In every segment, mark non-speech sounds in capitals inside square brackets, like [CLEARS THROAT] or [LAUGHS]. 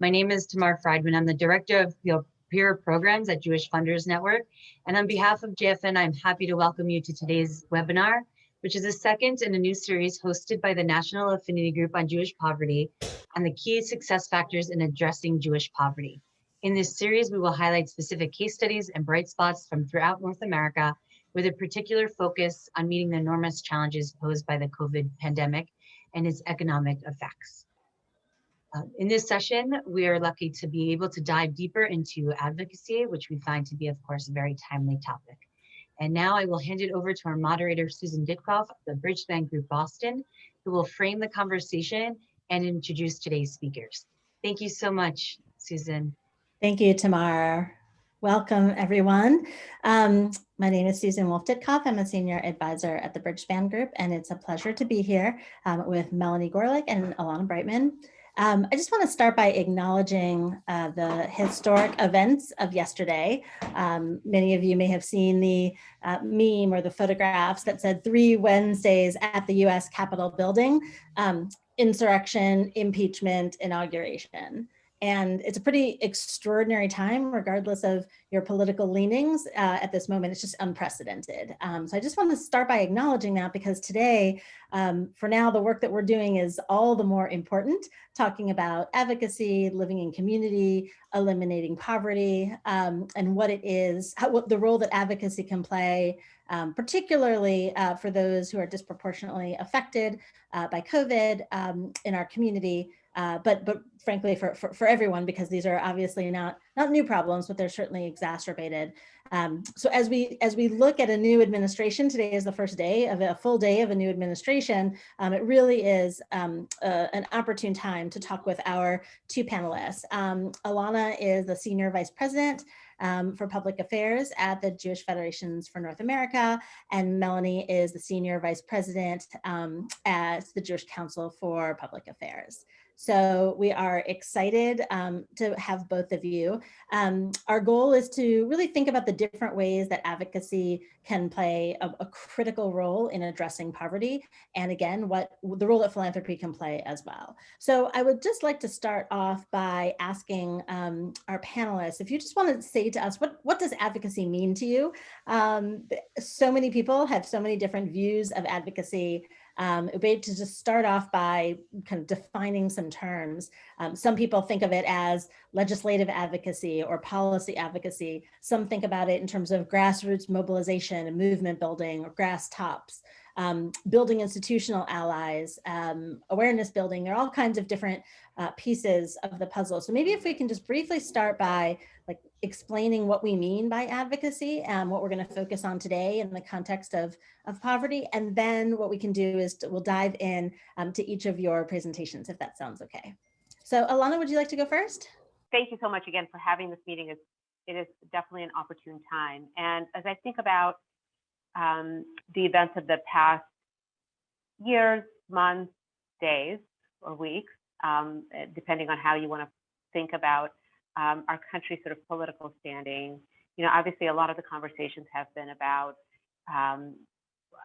My name is Tamar Friedman. I'm the Director of Peer Programs at Jewish Funders Network. And on behalf of JFN, I'm happy to welcome you to today's webinar, which is a second in a new series hosted by the National Affinity Group on Jewish Poverty and the key success factors in addressing Jewish poverty. In this series, we will highlight specific case studies and bright spots from throughout North America with a particular focus on meeting the enormous challenges posed by the COVID pandemic and its economic effects. Uh, in this session, we are lucky to be able to dive deeper into advocacy, which we find to be, of course, a very timely topic. And now I will hand it over to our moderator, Susan Ditkoff of the Bridgespan Group Boston, who will frame the conversation and introduce today's speakers. Thank you so much, Susan. Thank you, Tamar. Welcome, everyone. Um, my name is Susan Wolf Ditkoff. I'm a senior advisor at the Bridgespan Group, and it's a pleasure to be here um, with Melanie Gorelick and Elana Broitman. Um, I just want to start by acknowledging uh, the historic events of yesterday. Um, many of you may have seen the uh, meme or the photographs that said three Wednesdays at the US Capitol building, um, insurrection, impeachment, inauguration. And it's a pretty extraordinary time, regardless of your political leanings uh, at this moment. It's just unprecedented. Um, so I just want to start by acknowledging that because today, um, for now, the work that we're doing is all the more important, talking about advocacy, living in community, eliminating poverty, um, and what it is, how, what the role that advocacy can play, um, particularly uh, for those who are disproportionately affected uh, by COVID um, in our community, uh, but but frankly for, for, for everyone because these are obviously not not new problems but they're certainly exacerbated. Um, so as we as we look at a new administration today is the first day of a full day of a new administration. Um, it really is um, uh, an opportune time to talk with our two panelists. Um, Elana is the senior vice president um, for public affairs at the Jewish Federations for North America, and Melanie is the senior vice president um, at the Jewish Council for Public Affairs. So we are excited um, to have both of you. Um, our goal is to really think about the different ways that advocacy can play a, a, critical role in addressing poverty. And again, what the role that philanthropy can play as well. So I would just like to start off by asking um, our panelists, if you just want to say to us, what, what does advocacy mean to you? Um, so many people have so many different views of advocacy um, it would be to just start off by kind of defining some terms. Um, some people think of it as legislative advocacy or policy advocacy. Some think about it in terms of grassroots mobilization and movement building or grass tops. Um, building institutional allies, um, awareness building, there are all kinds of different uh, pieces of the puzzle. So maybe if we can just briefly start by like explaining what we mean by advocacy and what we're going to focus on today in the context of, of poverty. And then what we can do is to, we'll dive in um, to each of your presentations, if that sounds okay. So Elana, would you like to go first? Thank you so much again for having this meeting. It's, it is definitely an opportune time. And as I think about um, the events of the past years, months, days, or weeks, um, depending on how you want to think about um, our country's sort of political standing. You know, obviously, a lot of the conversations have been about um,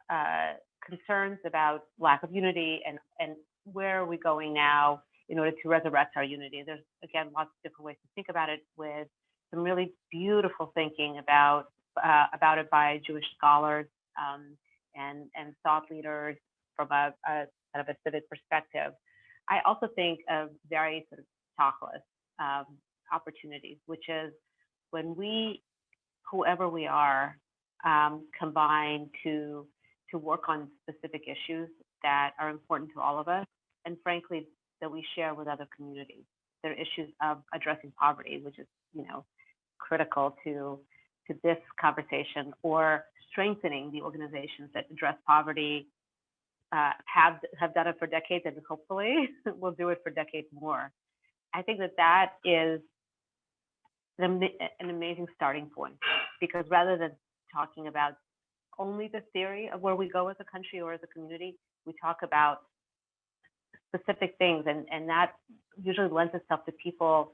uh, concerns about lack of unity and and where are we going now in order to resurrect our unity. There's again lots of different ways to think about it, with some really beautiful thinking about uh, about it by Jewish scholars um, and and thought leaders from a, a kind of a civic perspective. I also think of very sort of tachlis um, opportunities, which is when we, whoever we are, um, combine to to work on specific issues that are important to all of us, and frankly, that we share with other communities. There are issues of addressing poverty, which is you know critical to to this conversation, or strengthening the organizations that address poverty, uh, have have done it for decades, and hopefully [LAUGHS] will do it for decades more. I think that that is an, an amazing starting point because rather than talking about only the theory of where we go as a country or as a community, we talk about specific things and, and that usually lends itself to people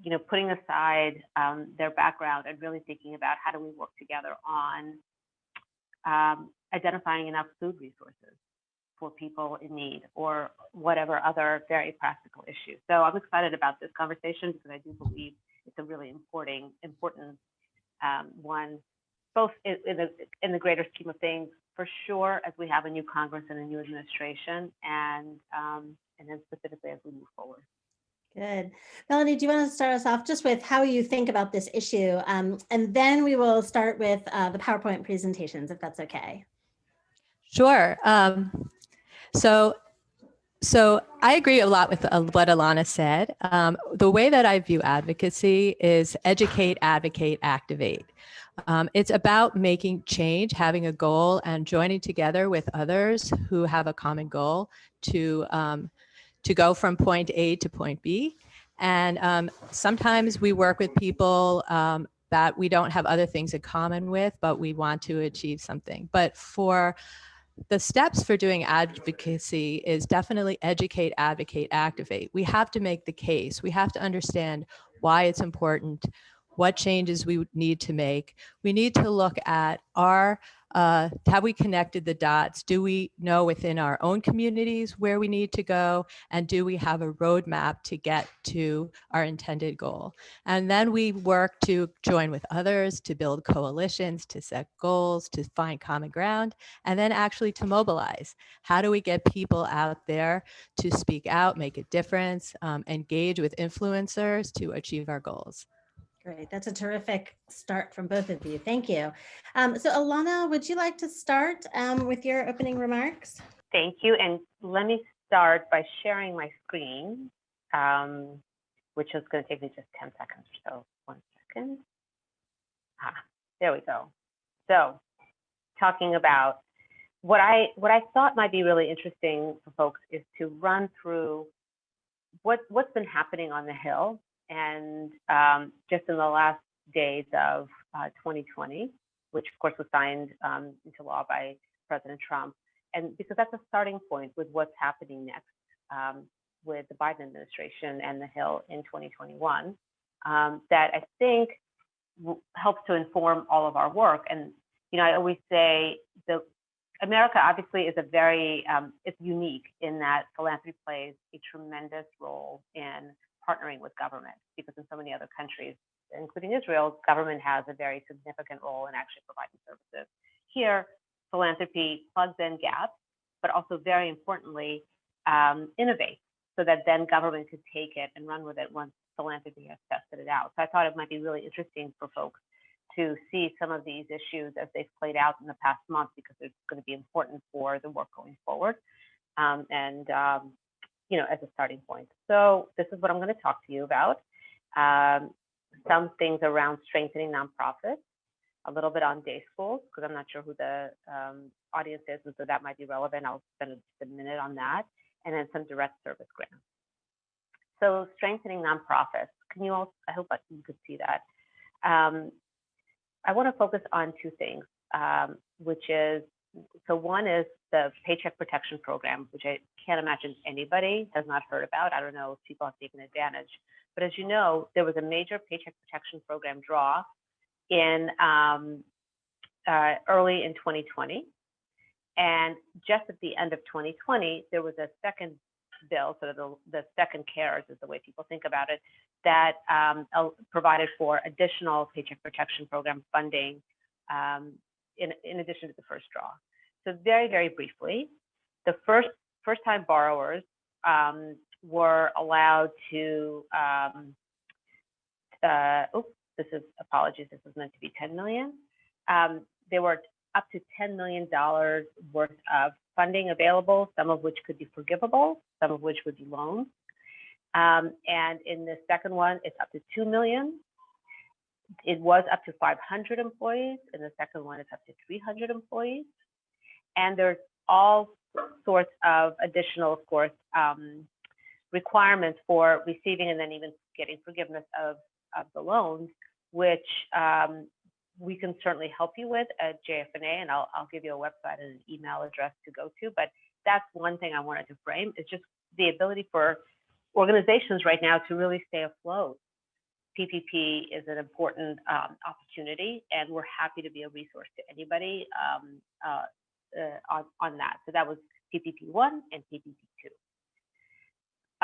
you know putting aside um, their background and really thinking about how do we work together on um, identifying enough food resources for people in need or whatever other very practical issues. So I'm excited about this conversation because I do believe it's a really important, important um, one, both in, in, the, in the greater scheme of things, for sure, as we have a new Congress and a new administration, and um, and then specifically as we move forward. Good. Melanie, do you want to start us off just with how you think about this issue? Um, and then we will start with uh, the PowerPoint presentations, if that's okay. Sure. Um, so, so I agree a lot with uh, what Elana said. Um, the way that I view advocacy is educate, advocate, activate. Um, it's about making change, having a goal, and joining together with others who have a common goal to um, to go from point A to point B. And um, sometimes we work with people um, that we don't have other things in common with, but we want to achieve something. But for the steps for doing advocacy is definitely educate, advocate, activate. We have to make the case. We have to understand why it's important, what changes we need to make. We need to look at our, uh, have we connected the dots? Do we know within our own communities where we need to go? And do we have a roadmap to get to our intended goal? And then we work to join with others, to build coalitions, to set goals, to find common ground, and then actually to mobilize. How do we get people out there to speak out, make a difference, um, engage with influencers to achieve our goals? Great. That's a terrific start from both of you. Thank you. Um, so Elana, would you like to start um, with your opening remarks? Thank you. And let me start by sharing my screen, um, which is going to take me just 10 seconds or so. One second. Ah, there we go. So talking about what I what I thought might be really interesting for folks is to run through what what's been happening on the Hill and um, just in the last days of uh, 2020, which of course was signed um, into law by President Trump, and because that's a starting point with what's happening next um, with the Biden administration and the Hill in 2021, um, that I think helps to inform all of our work. And you know, I always say the America obviously is a very um, it's unique in that philanthropy plays a tremendous role in partnering with government because in so many other countries, including Israel, government has a very significant role in actually providing services. Here, philanthropy plugs in gaps, but also very importantly, um, innovates so that then government could take it and run with it once philanthropy has tested it out. So I thought it might be really interesting for folks to see some of these issues as they've played out in the past month because it's going to be important for the work going forward. Um, and um, you know, as a starting point. So this is what I'm going to talk to you about. Um, some things around strengthening nonprofits, a little bit on day schools, because I'm not sure who the um, audience is, and so that might be relevant. I'll spend a, a minute on that, and then some direct service grants. So strengthening nonprofits. Can you all, I hope you could see that. Um, I want to focus on two things, um, which is, so one is the Paycheck Protection Program, which I can't imagine anybody has not heard about. I don't know if people have taken advantage. But as you know, there was a major Paycheck Protection Program draw in um, uh, early in 2020. And just at the end of 2020, there was a second bill, so the, the second CARES is the way people think about it, that um, provided for additional Paycheck Protection Program funding um, in, in addition to the first draw. So very, very briefly, the first first-time borrowers um, were allowed to, um, uh, this is, apologies, this was meant to be 10 million. Um, there were up to $10 million worth of funding available, some of which could be forgivable, some of which would be loans. Um, and in the second one, it's up to 2 million. It was up to 500 employees. In the second one, it's up to 300 employees and there's all sorts of additional, of course, um, requirements for receiving and then even getting forgiveness of, of the loans, which um, we can certainly help you with at JFNA, and I'll, I'll give you a website and an email address to go to. But that's one thing I wanted to frame is just the ability for organizations right now to really stay afloat. PPP is an important um, opportunity, and we're happy to be a resource to anybody um, uh, uh, on, on that. So that was PPP1 and PPP2.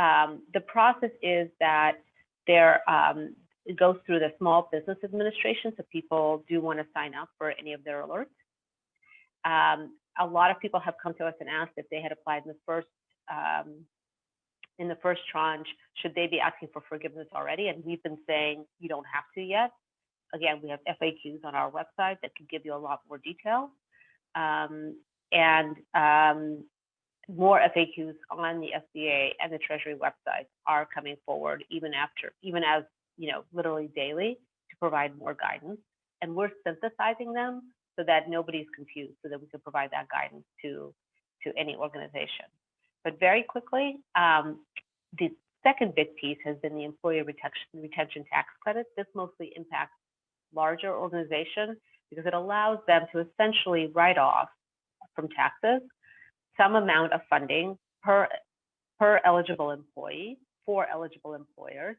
Um, the process is that there um, it goes through the Small Business Administration, so people do want to sign up for any of their alerts. Um, a lot of people have come to us and asked if they had applied in the first um, in the first tranche, should they be asking for forgiveness already? And we've been saying you don't have to yet. Again, we have FAQs on our website that can give you a lot more detail. Um, and um, more FAQs on the SBA and the Treasury websites are coming forward even after, even as, you know, literally daily to provide more guidance. And we're synthesizing them so that nobody's confused, so that we can provide that guidance to, to any organization. But very quickly, um, the second big piece has been the employee retention, retention tax credit. This mostly impacts larger organizations because it allows them to essentially write off from taxes some amount of funding per, per eligible employee for eligible employers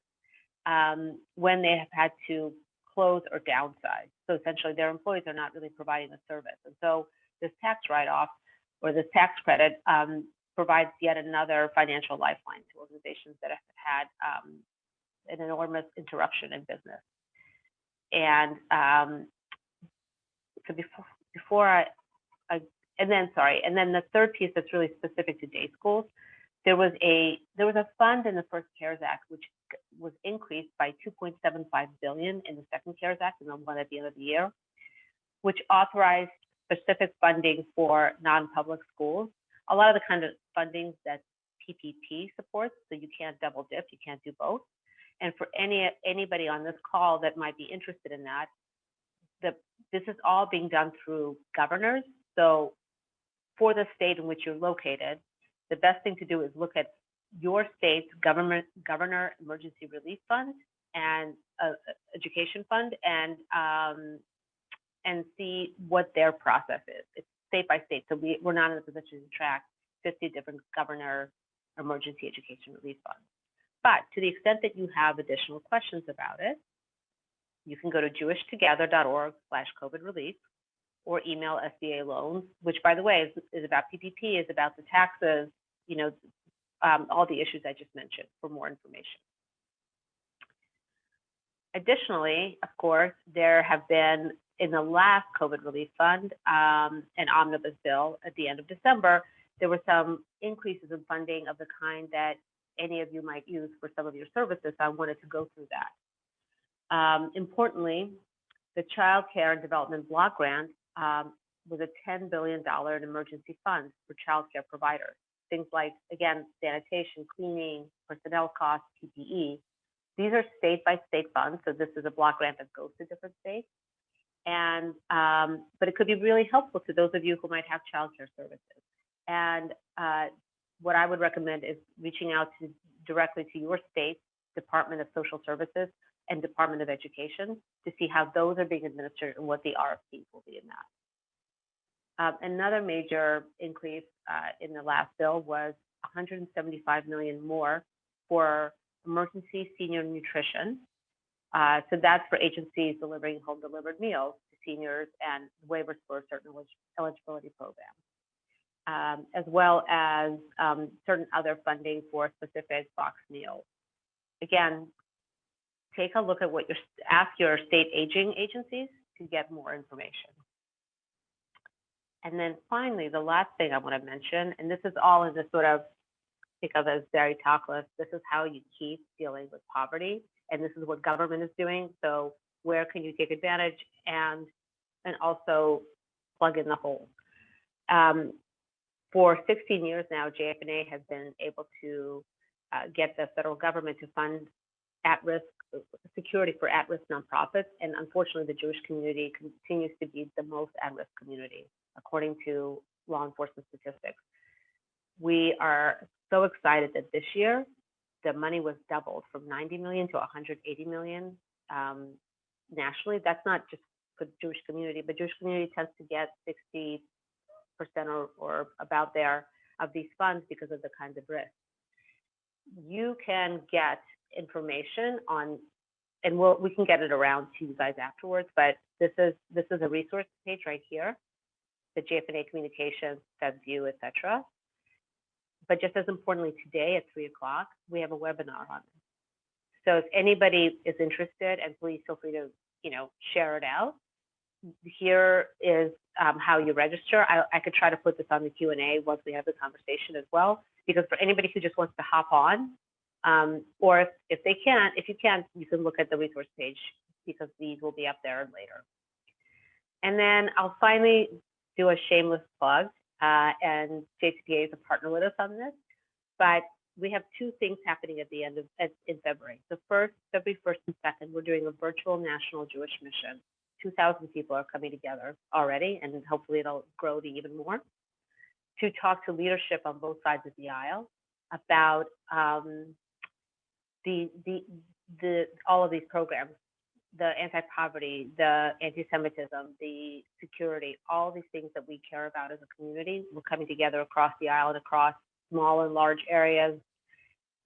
um, when they have had to close or downsize. So essentially their employees are not really providing the service. And so this tax write-off or this tax credit um, provides yet another financial lifeline to organizations that have had um, an enormous interruption in business. And um, so before, before I, I, and then sorry, and then the third piece that's really specific to day schools, there was a there was a fund in the first CARES Act which was increased by 2.75 billion in the second CARES Act and the one at the end of the year, which authorized specific funding for non-public schools. A lot of the kind of funding that PPP supports, so you can't double dip, you can't do both. And for any anybody on this call that might be interested in that, the this is all being done through governors. So for the state in which you're located, the best thing to do is look at your state's government governor emergency relief fund and uh, education fund and um, and see what their process is. It's state by state, so we, we're not in a position to track 50 different governor emergency education relief funds. But to the extent that you have additional questions about it, you can go to jewishtogether.org slash COVID relief or email SBA loans, which by the way is, is about PPP, is about the taxes, you know, um, all the issues I just mentioned for more information. Additionally, of course, there have been in the last COVID relief fund, um, an omnibus bill at the end of December, there were some increases in funding of the kind that any of you might use for some of your services. So I wanted to go through that. Um, importantly, the Child Care and Development Block Grant um, was a $10 billion emergency fund for child care providers. Things like, again, sanitation, cleaning, personnel costs, PPE. These are state by state funds. So this is a block grant that goes to different states. And, um, but it could be really helpful to those of you who might have childcare services. And uh, what I would recommend is reaching out to directly to your state Department of Social Services and Department of Education to see how those are being administered and what the RFPs will be in that. Um, another major increase uh, in the last bill was 175 million more for emergency senior nutrition. Uh, so that's for agencies delivering home delivered meals to seniors and waivers for certain eligibility programs um, as well as um, certain other funding for specific box meals. Again, take a look at what your, ask your state aging agencies to get more information. And then finally, the last thing I want to mention, and this is all in this sort of, think of as very tachlis, this is how you keep dealing with poverty, and this is what government is doing. So where can you take advantage and, and also plug in the hole. Um, for 16 years now, JFNA has been able to uh, get the federal government to fund at-risk security for at-risk nonprofits, and unfortunately, the Jewish community continues to be the most at-risk community, according to law enforcement statistics. We are so excited that this year the money was doubled from 90 million to 180 million um, nationally. That's not just for the Jewish community, but Jewish community tends to get 60 or, or about there of these funds because of the kinds of risks. You can get information on, and we'll, we can get it around to you guys afterwards, but this is, this is a resource page right here, the JFNA Communications, FedView, et cetera. but just as importantly, today at three o'clock, we have a webinar on this. So if anybody is interested, and please feel free to, you know, share it out. Here is um, how you register. I, I could try to put this on the Q and A once we have the conversation as well, because for anybody who just wants to hop on, um, or if, if they can't, if you can't, you can look at the resource page because these will be up there later. And then I'll finally do a shameless plug, uh, and JCPA is a partner with us on this, but we have two things happening at the end of at, in February. The first, February 1st and 2nd, we're doing a virtual national Jewish mission. 2,000 people are coming together already, and hopefully it'll grow to even more, to talk to leadership on both sides of the aisle about um, the, the, the, all of these programs, the anti-poverty, the anti-Semitism, the security, all these things that we care about as a community. We're coming together across the aisle and across small and large areas,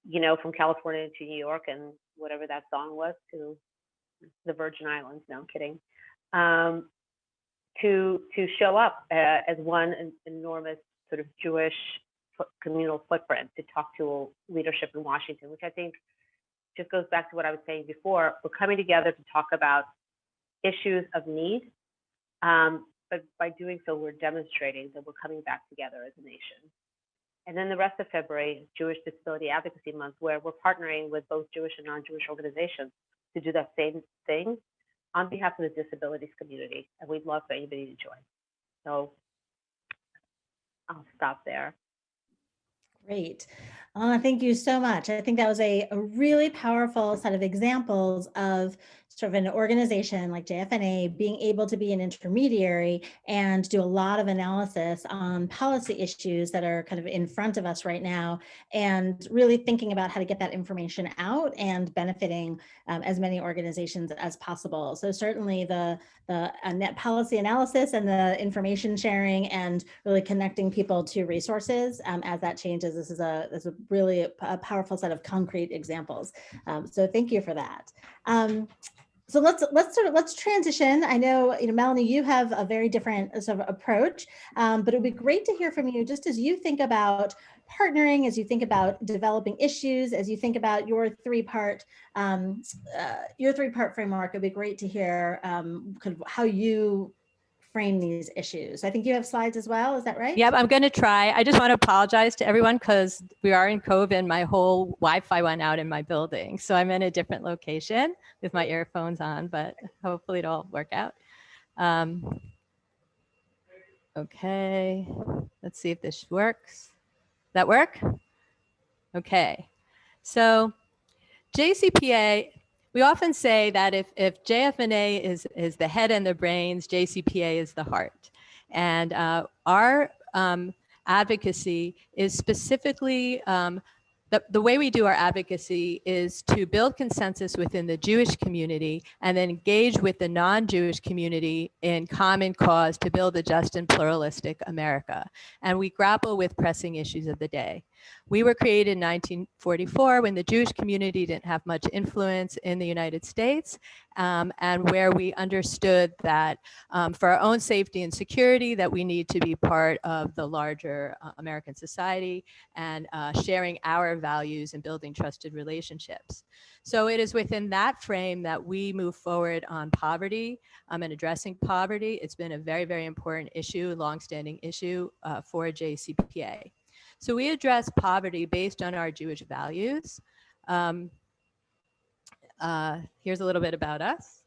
you know, from California to New York and whatever that song was to the Virgin Islands. No, I'm kidding. Um, to to show up uh, as one enormous sort of Jewish communal footprint to talk to leadership in Washington, which I think just goes back to what I was saying before. We're coming together to talk about issues of need, um, but by doing so, we're demonstrating that we're coming back together as a nation. And then the rest of February is Jewish Disability Advocacy Month, where we're partnering with both Jewish and non-Jewish organizations to do that same thing on behalf of the disabilities community. And we'd love for anybody to join. So I'll stop there. Great. Uh, thank you so much. I think that was a, a really powerful set of examples of sort of an organization like JFNA being able to be an intermediary and do a lot of analysis on policy issues that are kind of in front of us right now and really thinking about how to get that information out and benefiting um, as many organizations as possible. So certainly the, the uh, net policy analysis and the information sharing and really connecting people to resources um, as that changes. This is a, this is a really a, a powerful set of concrete examples. Um, so thank you for that. Um, so let's let's sort of let's transition. I know you know Melanie, you have a very different sort of approach, um, but it would be great to hear from you just as you think about partnering, as you think about developing issues, as you think about your three part um, uh, your three part framework. It'd be great to hear um, kind of how you frame these issues. I think you have slides as well. Is that right? Yep, I'm going to try. I just want to apologize to everyone because we are in COVID. And my whole Wi-Fi went out in my building, so I'm in a different location with my earphones on, but hopefully it'll work out. Um, okay, let's see if this works. That work? Okay, so JCPA we often say that if, if JFNA is, is the head and the brains, JCPA is the heart. And uh, our um, advocacy is specifically, um, the, the way we do our advocacy is to build consensus within the Jewish community and then engage with the non-Jewish community in common cause to build a just and pluralistic America. And we grapple with pressing issues of the day. We were created in 1944 when the Jewish community didn't have much influence in the United States um, and where we understood that um, for our own safety and security that we need to be part of the larger uh, American society and uh, sharing our values and building trusted relationships. So it is within that frame that we move forward on poverty um, and addressing poverty. It's been a very, very important issue, longstanding issue uh, for JCPA. So we address poverty based on our Jewish values. Um, uh, here's a little bit about us.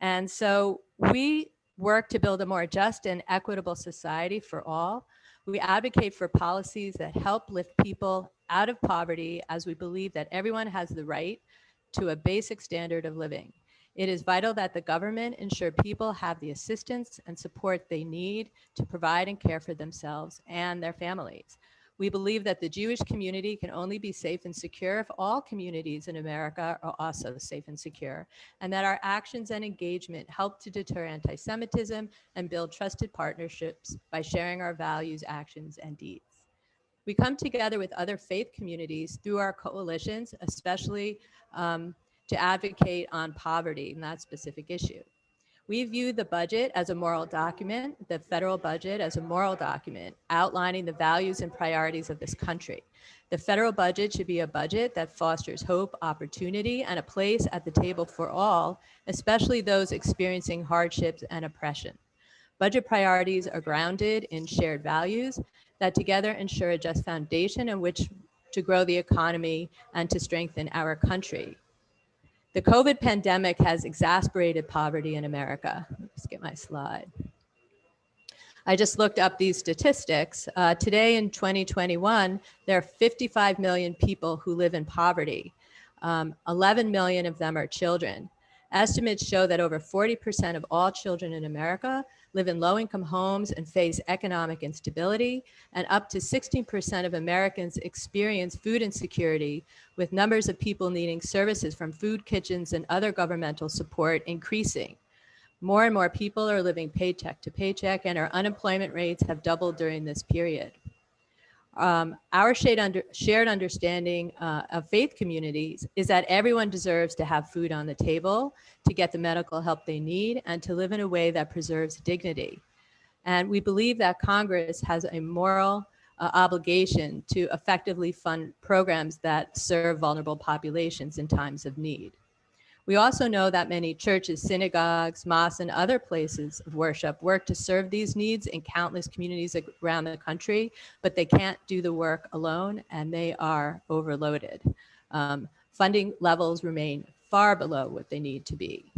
And so we work to build a more just and equitable society for all. We advocate for policies that help lift people out of poverty as we believe that everyone has the right to a basic standard of living. It is vital that the government ensure people have the assistance and support they need to provide and care for themselves and their families. We believe that the Jewish community can only be safe and secure if all communities in America are also safe and secure, and that our actions and engagement help to deter anti-Semitism and build trusted partnerships by sharing our values, actions, and deeds. We come together with other faith communities through our coalitions, especially um, to advocate on poverty and that specific issue. We view the budget as a moral document, the federal budget as a moral document outlining the values and priorities of this country. The federal budget should be a budget that fosters hope, opportunity, and a place at the table for all, especially those experiencing hardships and oppression. Budget priorities are grounded in shared values that together ensure a just foundation in which to grow the economy and to strengthen our country. The COVID pandemic has exacerbated poverty in America. Let's get my slide. I just looked up these statistics. Uh, today in 2021, there are 55 million people who live in poverty. Um, 11 million of them are children. Estimates show that over 40% of all children in America live in low-income homes and face economic instability, and up to 16% of Americans experience food insecurity, with numbers of people needing services from food kitchens and other governmental support increasing. More and more people are living paycheck to paycheck, and our unemployment rates have doubled during this period. Um, our shared, under, shared understanding uh, of faith communities is that everyone deserves to have food on the table, to get the medical help they need, and to live in a way that preserves dignity. And we believe that Congress has a moral uh, obligation to effectively fund programs that serve vulnerable populations in times of need. We also know that many churches, synagogues, mosques, and other places of worship work to serve these needs in countless communities around the country, but they can't do the work alone and they are overloaded. Um, funding levels remain far below what they need to be.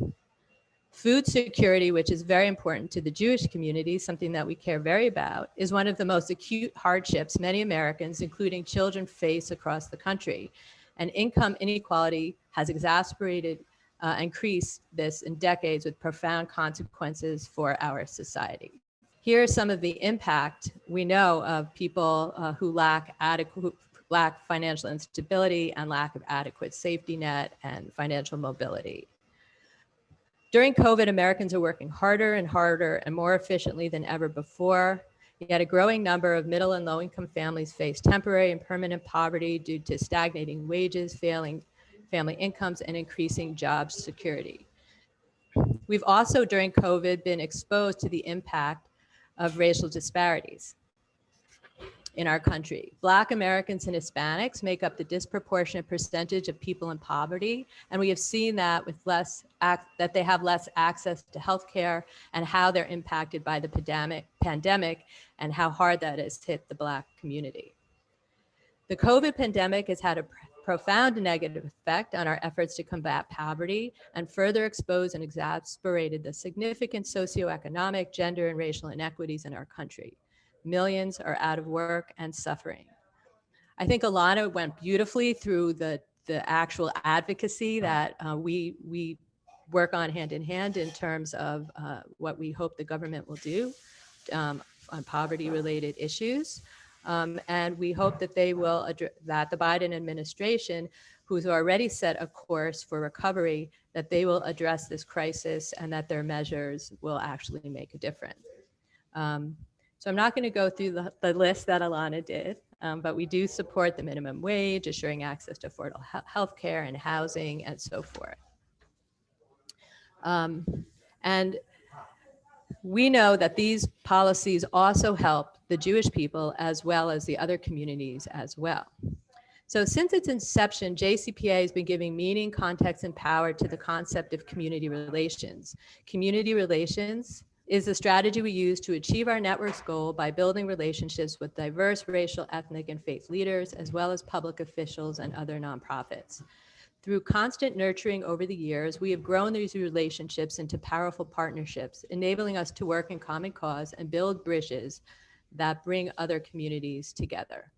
Food security, which is very important to the Jewish community, something that we care very about, is one of the most acute hardships many Americans, including children, face across the country. And income inequality has exacerbated uh, increase this in decades with profound consequences for our society. Here are some of the impact we know of people uh, who lack adequate lack financial instability and lack of adequate safety net and financial mobility. During COVID, Americans are working harder and harder and more efficiently than ever before. Yet a growing number of middle and low income families face temporary and permanent poverty due to stagnating wages, failing family incomes and increasing job security. We've also during COVID been exposed to the impact of racial disparities in our country. Black Americans and Hispanics make up the disproportionate percentage of people in poverty. And we have seen that with less, that they have less access to healthcare and how they're impacted by the pandemic, pandemic and how hard that has hit the Black community. The COVID pandemic has had a profound negative effect on our efforts to combat poverty and further expose and exacerbated the significant socioeconomic, gender, and racial inequities in our country. Millions are out of work and suffering. I think Elana went beautifully through the, the actual advocacy that uh, we, we work on hand in hand in terms of uh, what we hope the government will do um, on poverty related issues. Um, and we hope that they will that the Biden administration, who's already set a course for recovery, that they will address this crisis and that their measures will actually make a difference. Um, so I'm not going to go through the, the, list that Elana did, um, but we do support the minimum wage, assuring access to affordable health care and housing and so forth. Um, and we know that these policies also help the Jewish people as well as the other communities as well. So since its inception, JCPA has been giving meaning, context, and power to the concept of community relations. Community relations is the strategy we use to achieve our network's goal by building relationships with diverse racial, ethnic, and faith leaders, as well as public officials and other nonprofits. Through constant nurturing over the years, we have grown these relationships into powerful partnerships, enabling us to work in common cause and build bridges that bring other communities together.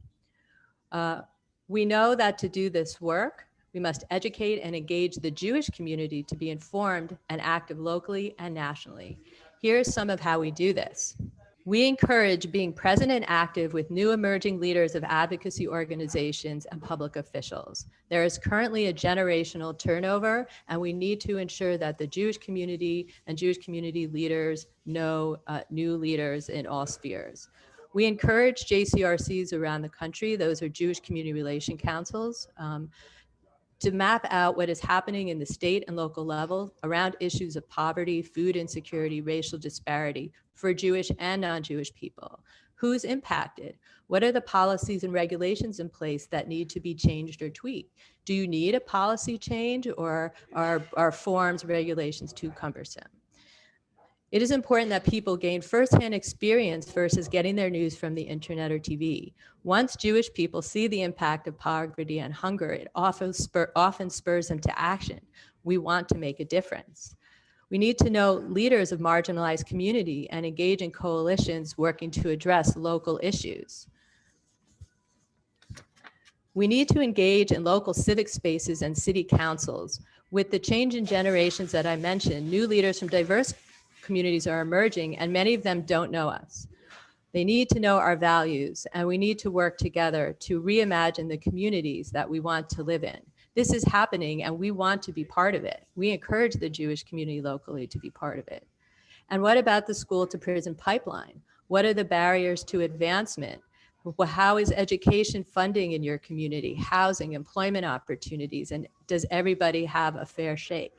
Uh, we know that to do this work, we must educate and engage the Jewish community to be informed and active locally and nationally. Here's some of how we do this. We encourage being present and active with new emerging leaders of advocacy organizations and public officials. There is currently a generational turnover, and we need to ensure that the Jewish community and Jewish community leaders know uh, new leaders in all spheres. We encourage JCRCs around the country, those are Jewish Community Relation Councils, um, to map out what is happening in the state and local level around issues of poverty, food insecurity, racial disparity for Jewish and non-Jewish people. Who's impacted? What are the policies and regulations in place that need to be changed or tweaked? Do you need a policy change or are, are forms, regulations too cumbersome? It is important that people gain firsthand experience versus getting their news from the internet or TV. Once Jewish people see the impact of poverty and hunger, it often, spur, often spurs them to action. We want to make a difference. We need to know leaders of marginalized community and engage in coalitions working to address local issues. We need to engage in local civic spaces and city councils. With the change in generations that I mentioned, new leaders from diverse communities are emerging and many of them don't know us. They need to know our values and we need to work together to reimagine the communities that we want to live in. This is happening and we want to be part of it. We encourage the Jewish community locally to be part of it. And what about the school to prison pipeline? What are the barriers to advancement? How is education funding in your community, housing, employment opportunities, and does everybody have a fair shake?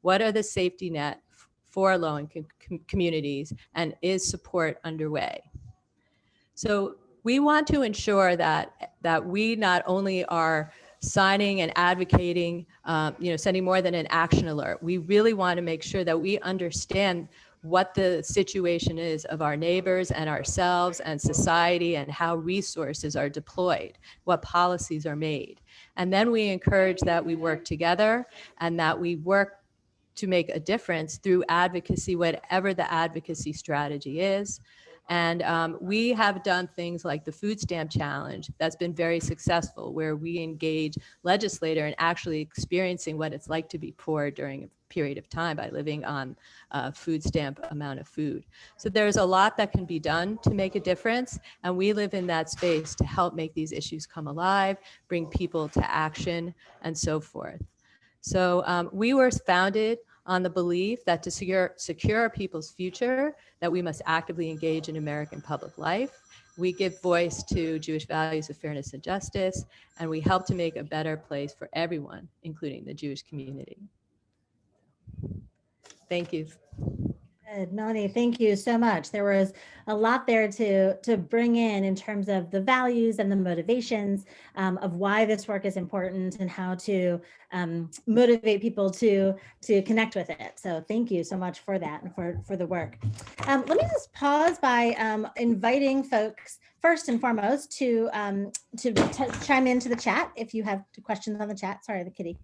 What are the safety net for low-income com communities and is support underway? So we want to ensure that, that we not only are signing and advocating, um, you know, sending more than an action alert. We really want to make sure that we understand what the situation is of our neighbors and ourselves and society and how resources are deployed, what policies are made. And then we encourage that we work together and that we work to make a difference through advocacy, whatever the advocacy strategy is. And um, we have done things like the food stamp challenge that's been very successful, where we engage legislator in actually experiencing what it's like to be poor during a period of time by living on a food stamp amount of food. So there's a lot that can be done to make a difference. And we live in that space to help make these issues come alive, bring people to action and so forth. So um, we were founded on the belief that to secure, secure people's future, that we must actively engage in American public life. We give voice to Jewish values of fairness and justice, and we help to make a better place for everyone, including the Jewish community. Thank you. Good, Melanie, thank you so much. There was a lot there to, to bring in in terms of the values and the motivations um, of why this work is important and how to um, motivate people to, to connect with it. So thank you so much for that and for, for the work. Um, let me just pause by um, inviting folks first and foremost to, um, to chime into the chat if you have questions on the chat. Sorry, the kitty.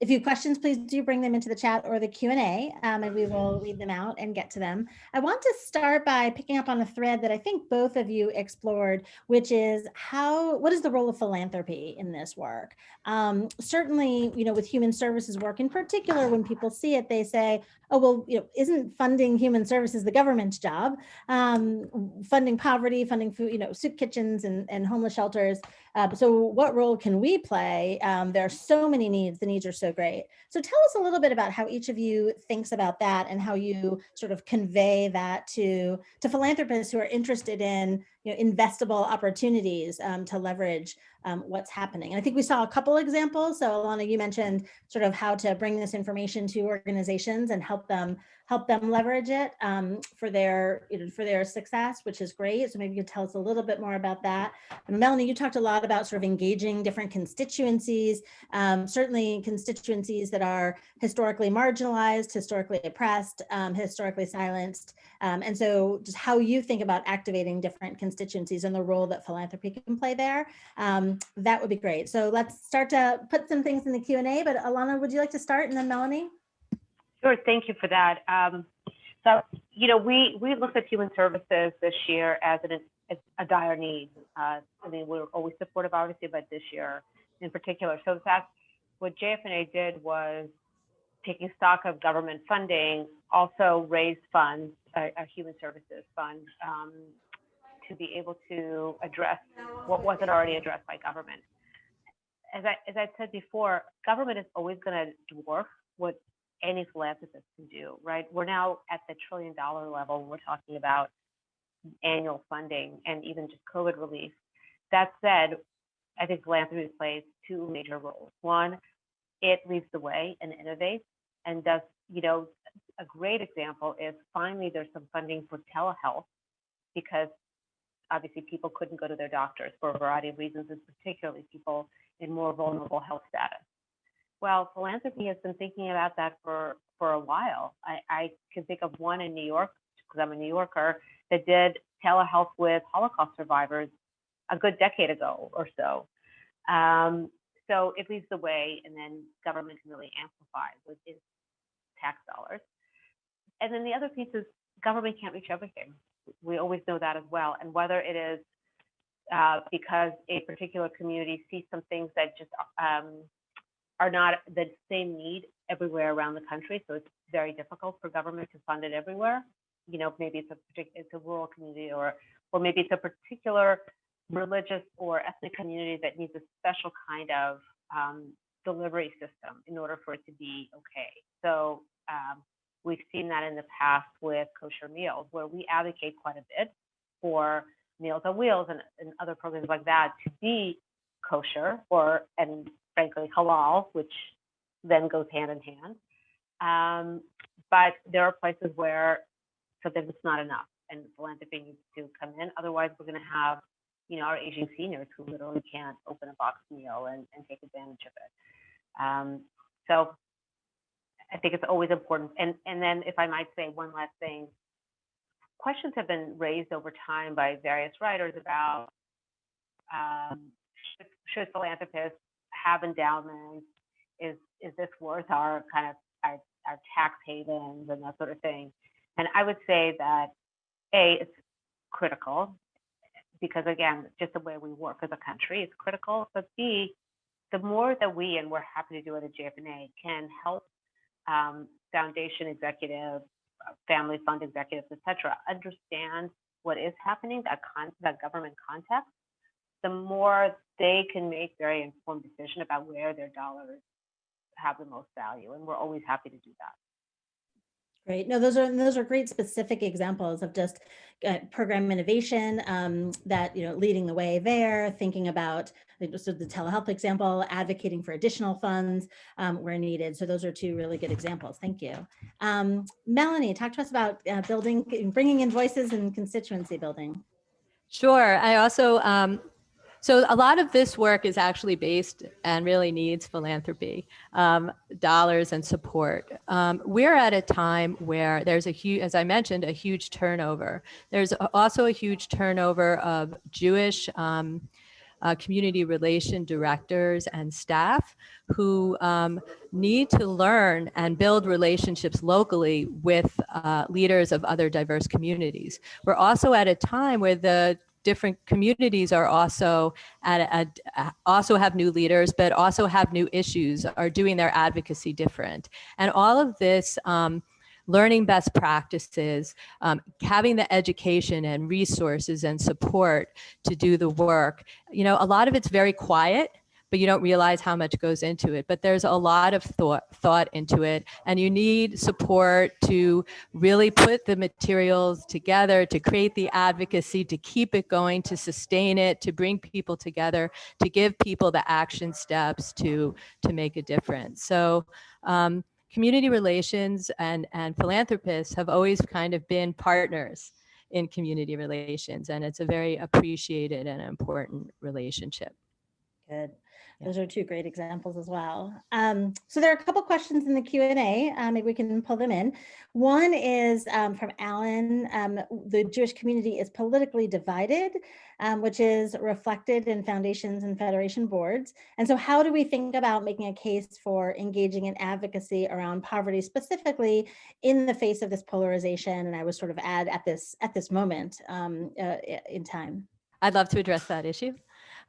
If you have questions, please do bring them into the chat or the Q&A um, and we will read them out and get to them. I want to start by picking up on a thread that I think both of you explored, which is how, what is the role of philanthropy in this work? Um, certainly, you know, with human services work in particular, when people see it, they say, oh, well, you know, isn't funding human services the government's job? Um, funding poverty, funding food, you know, soup kitchens and, and homeless shelters. Uh, so what role can we play? Um, there are so many needs, the needs are so great. So tell us a little bit about how each of you thinks about that and how you sort of convey that to, to philanthropists who are interested in you know, investable opportunities um, to leverage um, what's happening. And I think we saw a couple examples. So Elana, you mentioned sort of how to bring this information to organizations and help them help them leverage it um, for their you know, for their success, which is great. So maybe you could tell us a little bit more about that. And Melanie, you talked a lot about sort of engaging different constituencies, um, certainly constituencies that are historically marginalized, historically oppressed, um, historically silenced. Um, and so just how you think about activating different constituencies and the role that philanthropy can play there, um, that would be great. So let's start to put some things in the Q&A, but Elana, would you like to start and then Melanie? Sure, thank you for that. Um, so, you know, we, we looked at human services this year as an, as a dire need. Uh, I mean, we're always supportive, obviously, but this year in particular. So that's what JFNA did was taking stock of government funding, also raised funds, a, a human services fund, um, to be able to address what wasn't already addressed by government. As I, as I said before, government is always going to dwarf what any philanthropist can do, right? We're now at the trillion dollar level. We're talking about annual funding and even just COVID relief. That said, I think philanthropy plays two major roles. One, it leads the way and innovates and does, you know, a great example is finally there's some funding for telehealth because obviously people couldn't go to their doctors for a variety of reasons, and particularly people in more vulnerable health status. Well, philanthropy has been thinking about that for, for a while. I, I can think of one in New York, because I'm a New Yorker, that did telehealth with Holocaust survivors a good decade ago or so. Um, so it leads the way, and then government can really amplify with its tax dollars. And then the other piece is government can't reach everything. We always know that as well. And whether it is uh, because a particular community sees some things that just um, are not the same need everywhere around the country, so it's very difficult for government to fund it everywhere. You know, maybe it's a particular, it's a rural community, or or maybe it's a particular religious or ethnic community that needs a special kind of um, delivery system in order for it to be okay. So um, we've seen that in the past with kosher meals, where we advocate quite a bit for Meals on Wheels and, and other programs like that to be kosher or and frankly halal, which then goes hand in hand. Um, but there are places where sometimes it's not enough, and philanthropy needs to come in. Otherwise, we're going to have you know, our aging seniors who literally can't open a box meal and, and take advantage of it. Um, so I think it's always important. And, and then if I might say one last thing, questions have been raised over time by various writers about um, should, should philanthropists have endowments? Is, is this worth our kind of our, our tax havens and that sort of thing? And I would say that A, it's critical because again, just the way we work as a country is critical. But B, the more that we, and we're happy to do it at JFNA, can help um, foundation executives, family fund executives, et cetera, understand what is happening, that, con- that government context, the more they can make very informed decision about where their dollars have the most value. And we're always happy to do that. Great. No, those are those are great specific examples of just uh, program innovation um, that you know leading the way there. Thinking about so the telehealth example, advocating for additional funds um, where needed. So those are two really good examples. Thank you, um, Melanie. Talk to us about uh, building, bringing in voices and constituency building. Sure. I also um, so a lot of this work is actually based and really needs philanthropy, um, dollars and support. Um, we're at a time where there's a huge, as I mentioned, a huge turnover. There's also a huge turnover of Jewish um, uh, community relation directors and staff who um, need to learn and build relationships locally with uh, leaders of other diverse communities. We're also at a time where the different communities are also at, a, also have new leaders, but also have new issues, are doing their advocacy different. And all of this, um, learning best practices, um, having the education and resources and support to do the work. You know, a lot of it's very quiet but you don't realize how much goes into it. But there's a lot of thought thought into it, and you need support to really put the materials together, to create the advocacy, to keep it going, to sustain it, to bring people together, to give people the action steps to to make a difference. So. Um, community relations and, and philanthropists have always kind of been partners in community relations, and it's a very appreciated and important relationship. Good. Those are two great examples as well. Um, so there are a couple questions in the Q&A. Uh, maybe we can pull them in. One is um, from Alan. Um, the Jewish community is politically divided, um, which is reflected in foundations and federation boards. And so how do we think about making a case for engaging in advocacy around poverty specifically in the face of this polarization? And I would sort of add at this, at this moment um, uh, in time. I'd love to address that issue.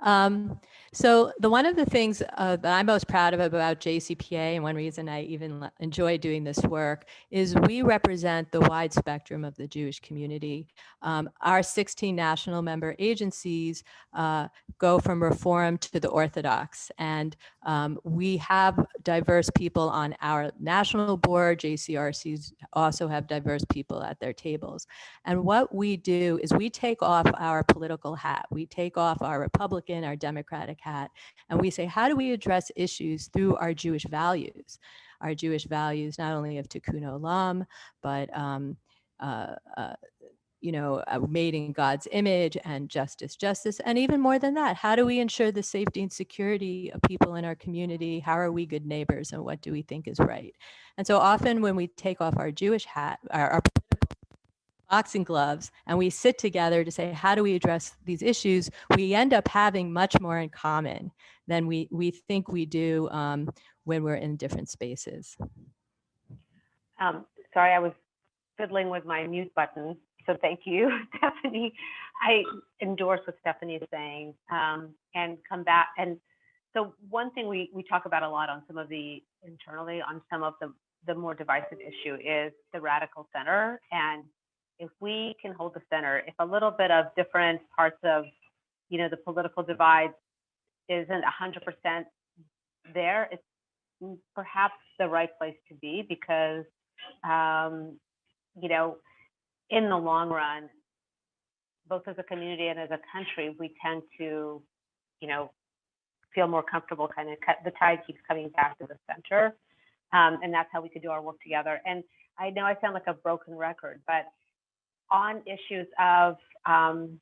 Um, so the one of the things uh, that I'm most proud of about JCPA and one reason I even enjoy doing this work is we represent the wide spectrum of the Jewish community. Um, our 16 national member agencies uh, go from Reform to the Orthodox and um, we have diverse people on our national board. JCRCs also have diverse people at their tables. And what we do is we take off our political hat. We take off our Republican Republican, our Democratic hat, and we say, how do we address issues through our Jewish values? Our Jewish values, not only of Tikkun Olam, but um, uh, uh, you know, uh, made in God's image and justice, justice, and even more than that, how do we ensure the safety and security of people in our community? How are we good neighbors and what do we think is right? And so often when we take off our Jewish hat, our, our boxing gloves, and we sit together to say, how do we address these issues? We end up having much more in common than we, we think we do um, when we're in different spaces. Um, sorry, I was fiddling with my mute button. So thank you, [LAUGHS] Stephanie. I endorse what Stephanie is saying um, and come back. And so one thing we, we talk about a lot on some of the internally on some of the, the more divisive issue is the radical center. And if we can hold the center, if a little bit of different parts of, you know, the political divide isn't 100% there, it's perhaps the right place to be because, um, you know, in the long run, both as a community and as a country, we tend to, you know, feel more comfortable kind of cut, the tide keeps coming back to the center. Um, and that's how we could do our work together. And I know I sound like a broken record, but on issues of um,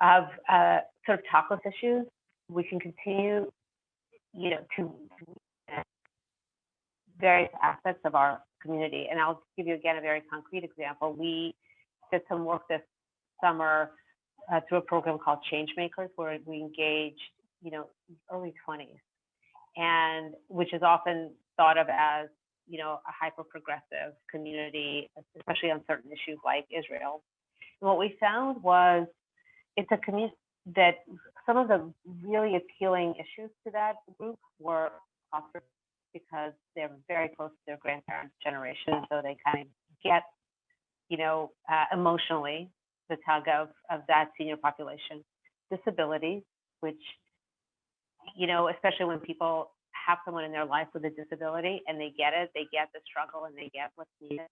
of uh, sort of tachlis issues, we can continue, you know, to various aspects of our community. And I'll give you again a very concrete example. We did some work this summer uh, through a program called Changemakers, where we engaged, you know, early 20s, and which is often thought of as, you know, a hyper progressive community, especially on certain issues like Israel. And what we found was it's a community that some of the really appealing issues to that group were foster because they're very close to their grandparents' generation, so they kind of get, you know, uh, emotionally the tug of of that senior population. Disabilities, which, you know, especially when people have someone in their life with a disability and they get it, they get the struggle and they get what's needed.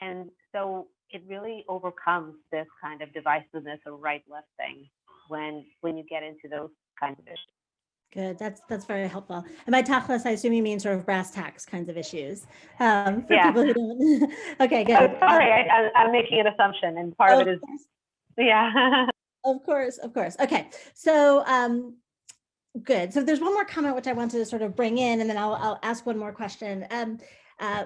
And so it really overcomes this kind of divisiveness or right left thing when when you get into those kinds of issues. Good. That's that's very helpful. And by tachlis, I assume you mean sort of brass tacks kinds of issues. Um, for Yeah. people who don't. [LAUGHS] okay, good. Oh, sorry, I, I, I'm making an assumption, and part Oh, of it is, course. [LAUGHS] yeah. Of course, of course. Okay, so um, good. So there's one more comment which I wanted to sort of bring in, and then I'll, I'll ask one more question. Um, uh,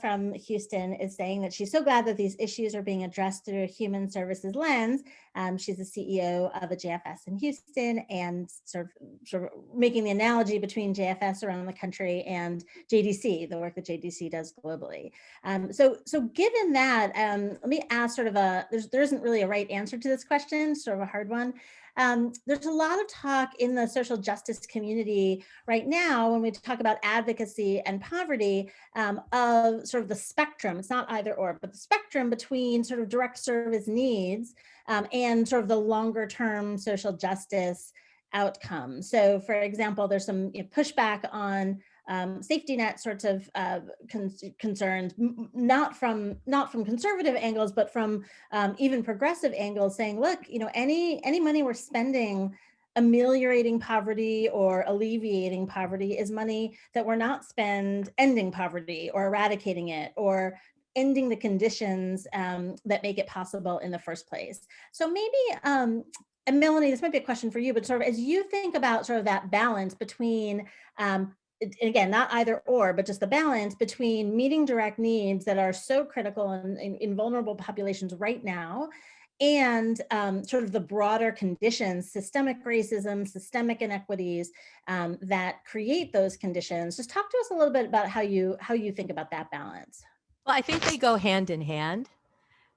from Houston is saying that she's so glad that these issues are being addressed through a human services lens. Um, she's the CEO of a JFS in Houston and sort of, sort of making the analogy between JFS around the country and JDC, the work that JDC does globally. Um, so, so given that, um, let me ask sort of a, there's, there isn't really a right answer to this question, sort of a hard one. Um, there's a lot of talk in the social justice community right now when we talk about advocacy and poverty um, of sort of the spectrum, it's not either or, but the spectrum between sort of direct service needs um, and sort of the longer term social justice outcome. So for example, there's some you know, pushback on um, safety net sorts of uh, con concerns, not from not from conservative angles, but from um, even progressive angles, saying, look, you know, any any money we're spending ameliorating poverty or alleviating poverty is money that we're not spend ending poverty or eradicating it or ending the conditions um, that make it possible in the first place. So maybe, um, and Melanie, this might be a question for you, but sort of as you think about sort of that balance between um, again, not either or, but just the balance between meeting direct needs that are so critical in, in, in vulnerable populations right now and um, sort of the broader conditions, systemic racism, systemic inequities um, that create those conditions. Just talk to us a little bit about how you how you think about that balance. Well, I think they go hand in hand.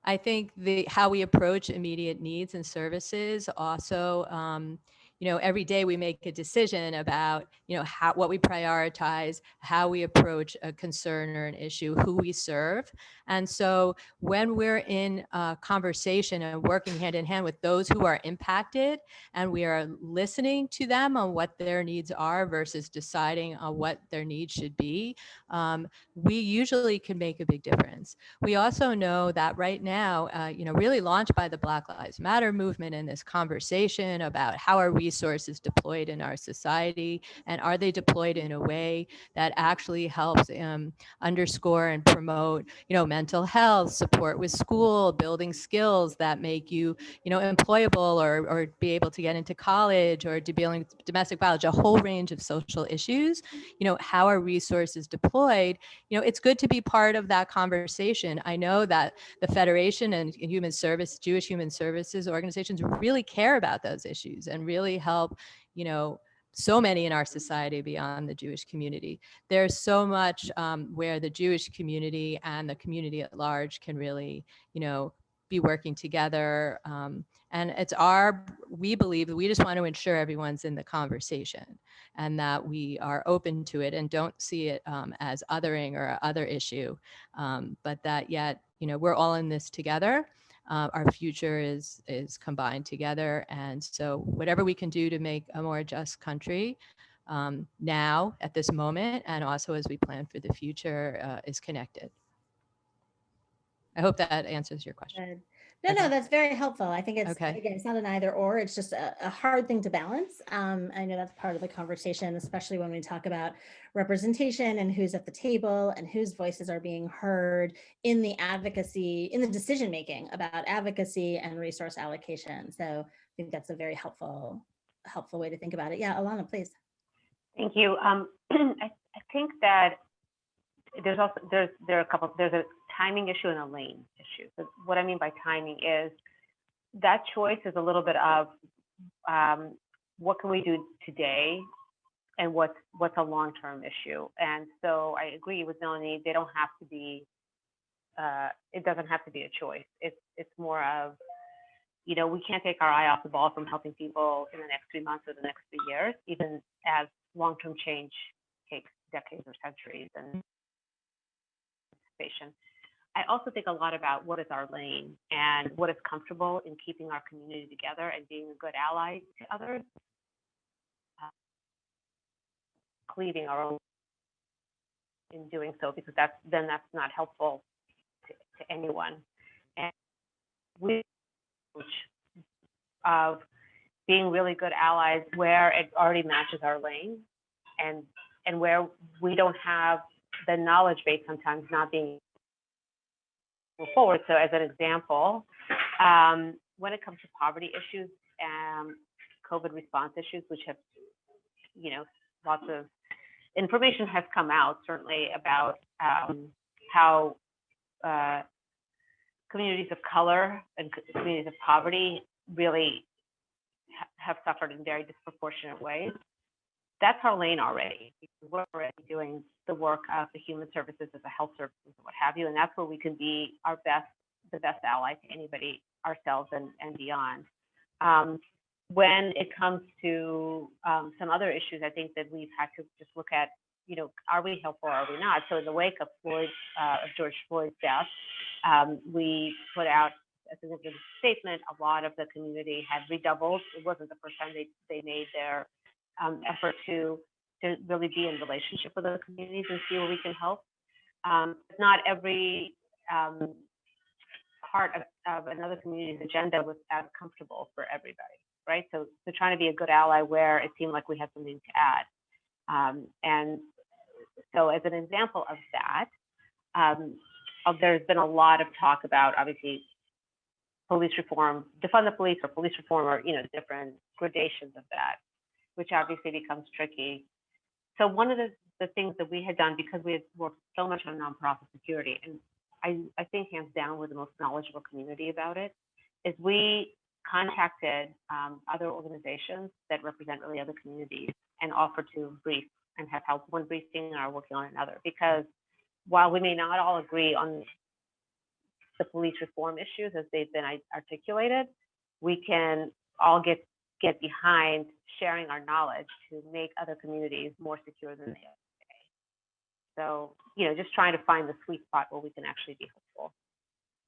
I think the how we approach immediate needs and services also, um, you know, every day we make a decision about, you know, how what we prioritize, how we approach a concern or an issue, who we serve. And so when we're in a conversation and working hand in hand with those who are impacted and we are listening to them on what their needs are versus deciding on what their needs should be, um, we usually can make a big difference. We also know that right now, uh, you know, really launched by the Black Lives Matter movement and this conversation about how are we resources deployed in our society? And are they deployed in a way that actually helps um, underscore and promote, you know, mental health, support with school, building skills that make you, you know, employable or, or be able to get into college or dealing with domestic violence, a whole range of social issues. You know, how are resources deployed? You know, it's good to be part of that conversation. I know that the Federation and Human Service, Jewish Human Services organizations really care about those issues and really help, you know, so many in our society beyond the Jewish community. There's so much um, where the Jewish community and the community at large can really, you know, be working together. Um, and it's our, we believe that we just want to ensure everyone's in the conversation and that we are open to it and don't see it um, as othering or other issue, um, but that yet, you know, we're all in this together. Uh, our future is is combined together, and so whatever we can do to make a more just country um, now at this moment, and also as we plan for the future, uh, is connected. I hope that answers your question. Good. No, no, that's very helpful. I think it's, Okay. again, it's not an either or, it's just a, a hard thing to balance. Um, I know that's part of the conversation, especially when we talk about representation and who's at the table and whose voices are being heard in the advocacy, in the decision-making about advocacy and resource allocation. So I think that's a very helpful, helpful way to think about it. Yeah, Elana, please. Thank you. Um, [CLEARS THROAT] I, I think that there's also, there's, there are a couple, there's a timing issue and a lane issue. So what I mean by timing is that choice is a little bit of um, what can we do today and what's, what's a long-term issue. And so I agree with Melanie, they don't have to be, uh, it doesn't have to be a choice. It's, it's more of, you know, we can't take our eye off the ball from helping people in the next three months or the next three years, even as long-term change takes decades or centuries and participation. I also think a lot about what is our lane and what is comfortable in keeping our community together and being a good ally to others. Uh, cleaving our own in doing so because that's then that's not helpful to, to anyone. And we of being really good allies where it already matches our lane and and where we don't have the knowledge base sometimes not being move forward. So as an example, um, when it comes to poverty issues and COVID response issues, which have, you know, lots of information has come out certainly about um, how uh, communities of color and communities of poverty really ha- have suffered in very disproportionate ways. That's our lane already. We're already doing the work of the human services as a health services and what have you, and that's where we can be our best, the best ally to anybody, ourselves and, and beyond. Um, when it comes to um, some other issues, I think that we've had to just look at, you know, are we helpful or are we not? So in the wake of Floyd, uh, of George Floyd's death, um, we put out a significant statement. A lot of the community had redoubled. It wasn't the first time they, they made their um, effort to to really be in relationship with other communities and see where we can help. Um, not every um, part of, of another community's agenda was as comfortable for everybody, right? So, so trying to be a good ally where it seemed like we had something to add. Um, and so as an example of that, um, uh, there's been a lot of talk about obviously police reform, defund the police or police reform or, you know, different gradations of that, which obviously becomes tricky. So one of the, the things that we had done because we had worked so much on nonprofit security, and I, I think hands down we're the most knowledgeable community about it, is we contacted um, other organizations that represent really other communities and offered to brief and have helped one briefing and are working on another. Because while we may not all agree on the police reform issues as they've been articulated, we can all get get behind sharing our knowledge to make other communities more secure than they are today. So, you know, just trying to find the sweet spot where we can actually be helpful.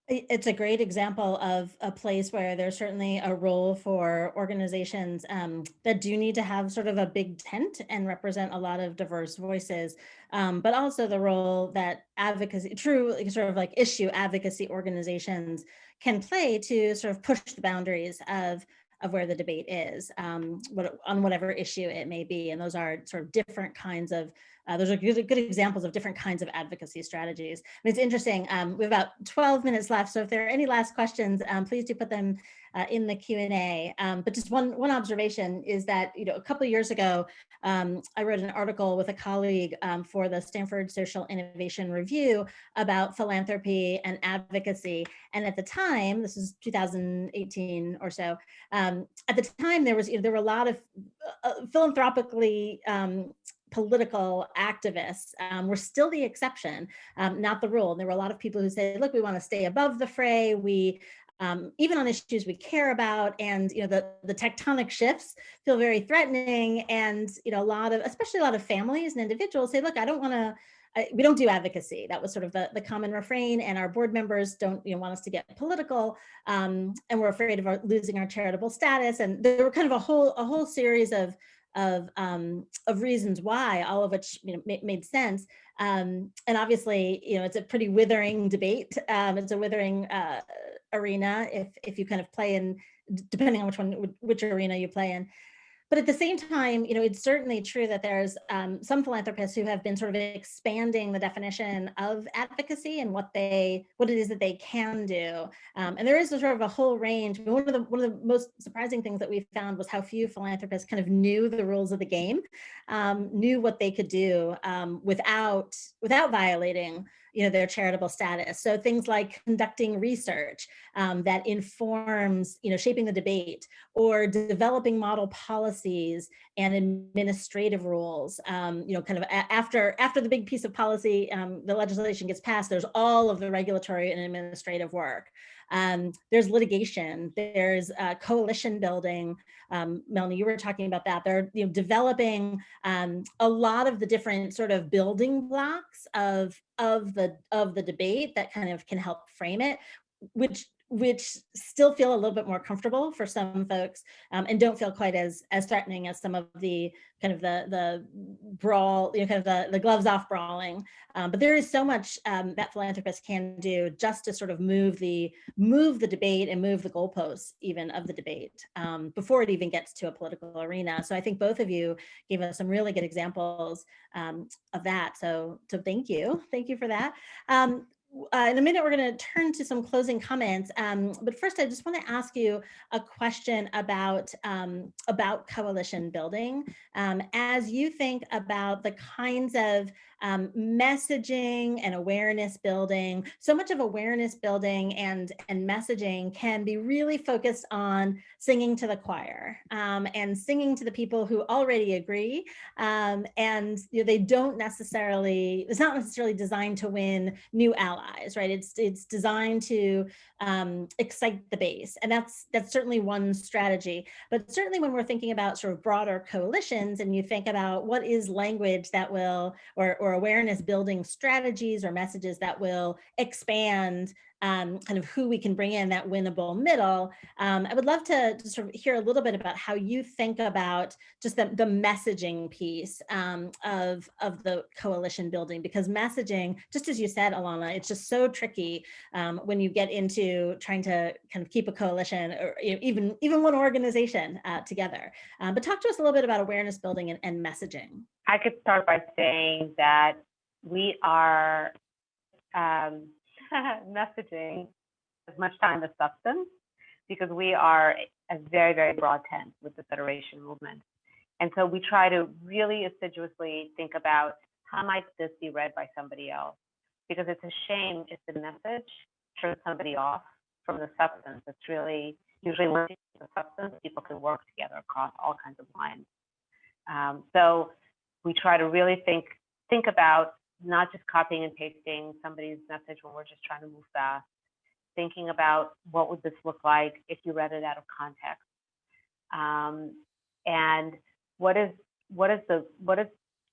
It's a great example of a place where there's certainly a role for organizations um, that do need to have sort of a big tent and represent a lot of diverse voices, um, but also the role that advocacy, true sort of like issue advocacy organizations can play to sort of push the boundaries of of where the debate is um, what, on whatever issue it may be. And those are sort of different kinds of, uh, those are good, good examples of different kinds of advocacy strategies. And it's interesting, um, we have about 12 minutes left. So if there are any last questions, um, please do put them uh, in the Q&A. Um, but just one, one observation is that, you know, a couple of years ago, um, I wrote an article with a colleague um, for the Stanford Social Innovation Review about philanthropy and advocacy. And at the time, this is 2018 or so, um, at the time there was, you know, there were a lot of uh, philanthropically political activists um, were still the exception, um, not the rule. And there were a lot of people who said, look, we want to stay above the fray. We um, even on issues we care about. And you know the the tectonic shifts feel very threatening. And you know a lot of especially a lot of families and individuals say look i don't want to we don't do advocacy. That was sort of the, the common refrain. And our board members don't you know want us to get political um, and we're afraid of our, losing our charitable status. And there were kind of a whole a whole series of of um, of reasons why, all of which you know ma made sense. Um, and obviously, you know, it's a pretty withering debate. Um, it's a withering uh, arena if if you kind of play in, depending on which one which arena you play in. But at the same time, you know, it's certainly true that there's um, some philanthropists who have been sort of expanding the definition of advocacy and what they, what it is that they can do. Um, and there is sort of a whole range. One of the one of the most surprising things that we found was how few philanthropists kind of knew the rules of the game, um, knew what they could do um, without without violating you know, their charitable status. So things like conducting research um, that informs, you know, shaping the debate or developing model policies and administrative rules. Um, you know, kind of after after the big piece of policy, um, the legislation gets passed, there's all of the regulatory and administrative work. Um, there's litigation, there's uh, coalition building. Um, Melanie, you were talking about that. They're you know, developing um, a lot of the different sort of building blocks of, of, the, of the debate that kind of can help frame it, which which still feel a little bit more comfortable for some folks um, and don't feel quite as as threatening as some of the kind of the the brawl, you know, kind of the, the gloves off brawling. Um, but there is so much um, that philanthropists can do just to sort of move the move the debate and move the goalposts even of the debate um, before it even gets to a political arena. So I think both of you gave us some really good examples um, of that. So so thank you, thank you for that. Uh, in a minute, we're going to turn to some closing comments. Um, but first, I just want to ask you a question about um, about coalition building. Um, as you think about the kinds of um, messaging and awareness building, so much of awareness building and and messaging can be really focused on singing to the choir um, and singing to the people who already agree. Um, and you know, they don't necessarily, it's not necessarily designed to win new allies right? It's it's designed to um, excite the base, and that's that's certainly one strategy. But certainly when we're thinking about sort of broader coalitions, and you think about what is language that will or or awareness building strategies or messages that will expand um, kind of who we can bring in that winnable middle. Um, I would love to, sort of hear a little bit about how you think about just the, the messaging piece um, of, of the coalition building, because messaging, just as you said, Elana, it's just so tricky um, when you get into trying to kind of keep a coalition or even, even one organization uh, together. Um, but talk to us a little bit about awareness building and, and messaging. I could start by saying that we are um, [LAUGHS] messaging as much time as substance because we are a very, very broad tent with the Federation movement. And so we try to really assiduously think about how might this be read by somebody else? Because it's a shame if the message turns somebody off from the substance. It's really usually once you the substance, people can work together across all kinds of lines. Um, so we try to really think think about not just copying and pasting somebody's message when we're just trying to move fast, thinking about what would this look like if you read it out of context, um, and what is what is the what is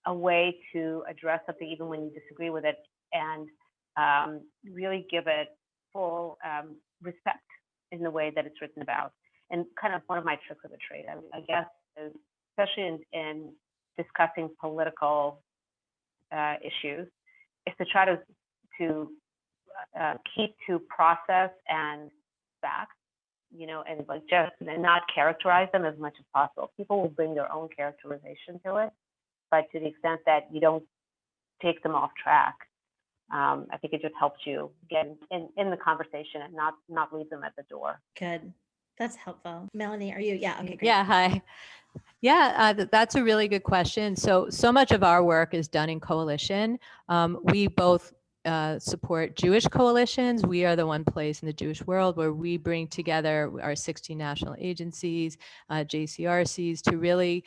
a way to address something even when you disagree with it, and um, really give it full um, respect in the way that it's written about. And kind of one of my tricks of the trade, I, I guess, is especially in, in discussing political uh, issues is to try to to uh, keep to process and facts you know, and like just and not characterize them as much as possible. People will bring their own characterization to it, but to the extent that you don't take them off track, um, I think it just helps you get in, in the conversation and not not leave them at the door. Good. That's helpful. Melanie, are you? Yeah. Okay. Great. Yeah, hi. Yeah, uh, th- that's a really good question. So, so much of our work is done in coalition. Um, we both uh, support Jewish coalitions. We are the one place in the Jewish world where we bring together our 16 national agencies, uh, JCRCs, to really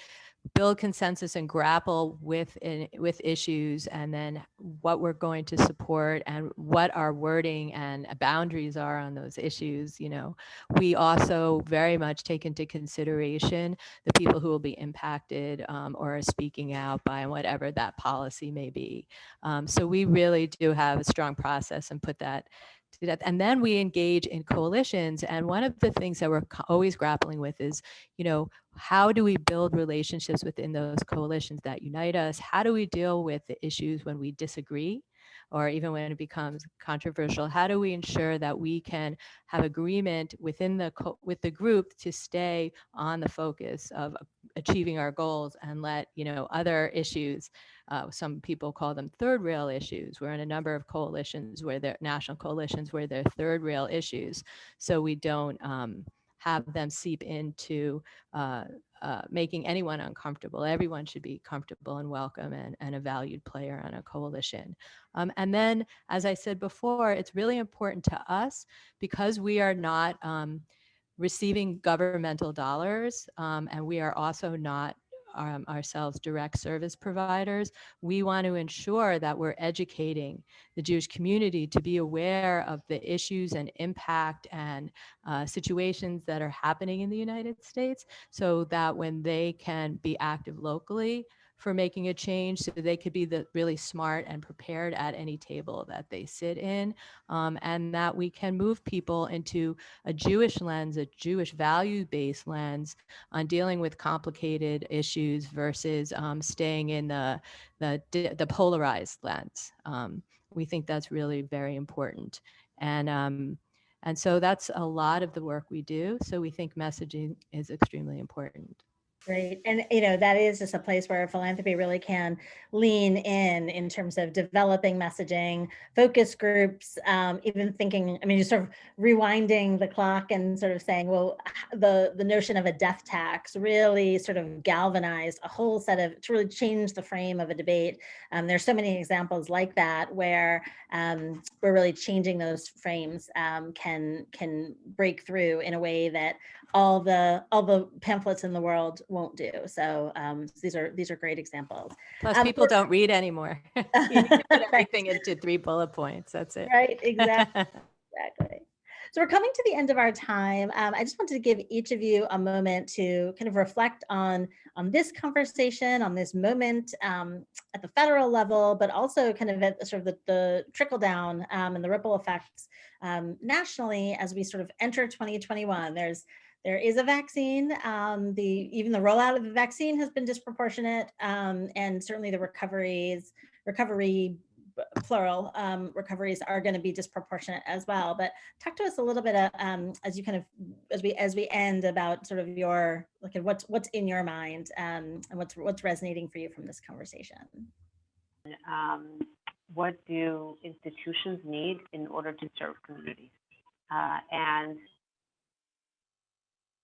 build consensus and grapple with in, with issues and then what we're going to support and what our wording and boundaries are on those issues you know. We also very much take into consideration the people who will be impacted um, or are speaking out by whatever that policy may be. Um, so we really do have a strong process and put that to death. And then we engage in coalitions. And one of the things that we're always grappling with is, you know, how do we build relationships within those coalitions that unite us? How do we deal with the issues when we disagree? Or even when it becomes controversial, how do we ensure that we can have agreement within the with the group to stay on the focus of achieving our goals and let you know other issues uh, some people call them third rail issues. We're in a number of coalitions where they're national coalitions where they're third rail issues. So we don't um, have them seep into uh, uh, making anyone uncomfortable. Everyone should be comfortable and welcome and, and a valued player on a coalition. Um, and then, as I said before, it's really important to us because we are not um, receiving governmental dollars um, and we are also not um, ourselves direct service providers, we want to ensure that we're educating the Jewish community to be aware of the issues and impact and uh, situations that are happening in the United States so that when they can be active locally, for making a change so they could be the really smart and prepared at any table that they sit in um, and that we can move people into a jewish lens a jewish value-based lens on dealing with complicated issues versus um, staying in the, the the polarized lens. Um, we think that's really very important. And um, and so that's a lot of the work we do. So we think messaging is extremely important Great. And, you know, that is just a place where philanthropy really can lean in, in terms of developing messaging, focus groups, um, even thinking, I mean, just sort of rewinding the clock and sort of saying, well, the, the notion of a death tax really sort of galvanized a whole set of, to really change the frame of a debate. Um, there's so many examples like that where um, we're really changing those frames um, can, can break through in a way that all the all the pamphlets in the world won't do. So um, these are these are great examples. Plus, Um, people don't read anymore. [LAUGHS] you need to put [LAUGHS] everything into three bullet points. That's it. Right, exactly, [LAUGHS] exactly. So we're coming to the end of our time. Um, I just wanted to give each of you a moment to kind of reflect on on this conversation, on this moment um, at the federal level, but also kind of at sort of the, the trickle down um, and the ripple effects um, nationally as we sort of enter 2021. There's there is a vaccine. Um, the even the rollout of the vaccine has been disproportionate, um, and certainly the recoveries recovery plural um, recoveries are going to be disproportionate as well. But talk to us a little bit uh, um, as you kind of as we as we end about sort of your at what's what's in your mind um, and what's what's resonating for you from this conversation. Um, what do institutions need in order to serve communities? Uh, and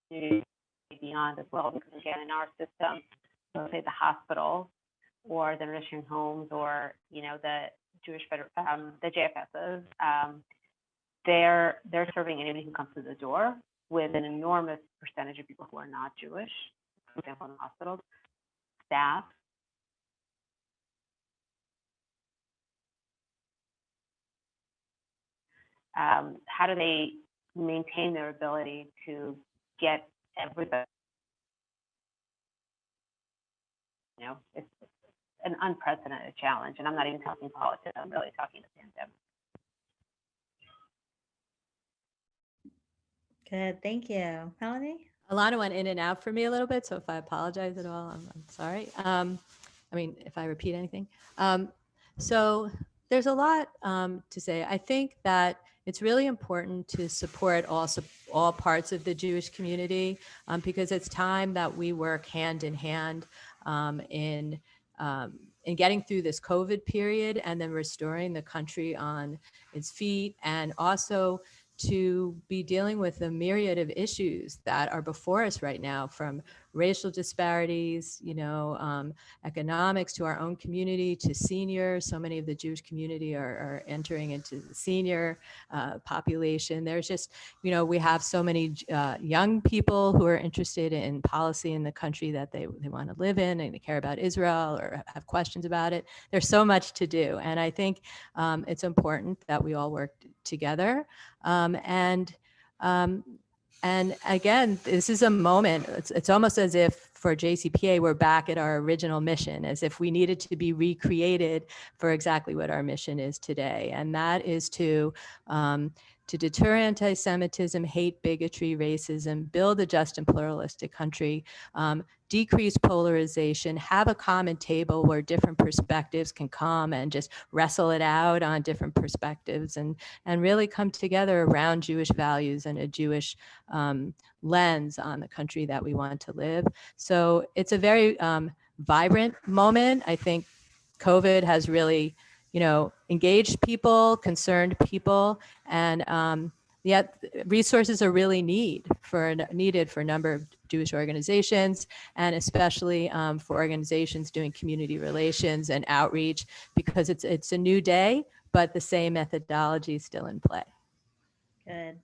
beyond as well, because again, in our system, so say the hospitals or the nursing homes or, you know, the Jewish, um, the JFSs, um, they're, they're serving anybody who comes through the door with an enormous percentage of people who are not Jewish, for example, in hospitals, staff, um, how do they maintain their ability to get everybody? You know, it's an unprecedented challenge, and I'm not even talking politics. I'm really talking the pandemic. Good, thank you, Melanie. a Elana went in and out for me a little bit, so if I apologize at all, I'm, I'm sorry. Um, I mean, if I repeat anything. Um, so there's a lot um, to say. I think that it's really important to support also all parts of the Jewish community um, because it's time that we work hand in hand um, in um, in getting through this COVID period and then restoring the country on its feet and also to be dealing with the myriad of issues that are before us right now from racial disparities, you know, um, economics to our own community to seniors. So many of the Jewish community are, are entering into the senior uh, population. There's just, you know, we have so many uh, young people who are interested in policy in the country that they, they want to live in and they care about Israel or have questions about it. There's so much to do. And I think um, it's important that we all work together. Um, and um, and again, this is a moment, it's, it's almost as if for JCPA, we're back at our original mission, as if we needed to be recreated for exactly what our mission is today. And that is to, um, to deter anti-Semitism, hate, bigotry, racism, build a just and pluralistic country, um, decrease polarization, have a common table where different perspectives can come and just wrestle it out on different perspectives and, and really come together around Jewish values and a Jewish um, lens on the country that we want to live. So it's a very um, vibrant moment. I think COVID has really, you know, engaged people, concerned people, and um, yet resources are really need for needed for a number of Jewish organizations and especially um, for organizations doing community relations and outreach because it's it's a new day, but the same methodology is still in play. Good.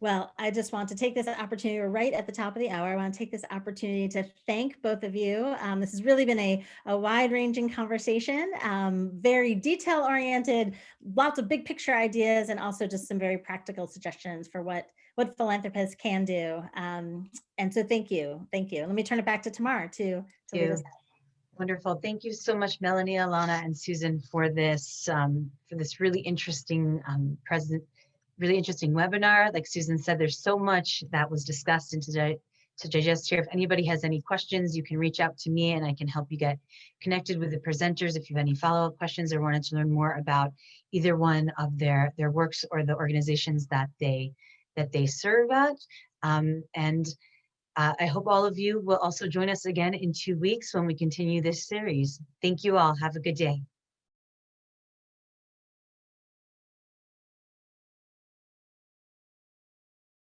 Well, I just want to take this opportunity, we're right at the top of the hour. I want to take this opportunity to thank both of you. Um, this has really been a, a wide ranging conversation, um, very detail oriented, lots of big picture ideas, and also just some very practical suggestions for what, what philanthropists can do. Um, and so thank you. Thank you. Let me turn it back to Tamar to, to. Wonderful. Thank you so much, Melanie, Elana, and Susan for this um, for this really interesting um, present, really interesting webinar. Like Susan said, there's so much that was discussed and to, to digest here. If anybody has any questions, you can reach out to me and I can help you get connected with the presenters if you have any follow-up questions or wanted to learn more about either one of their, their works or the organizations that they that they serve at. Um, and uh, I hope all of you will also join us again in two weeks when we continue this series. Thank you all. Have a good day.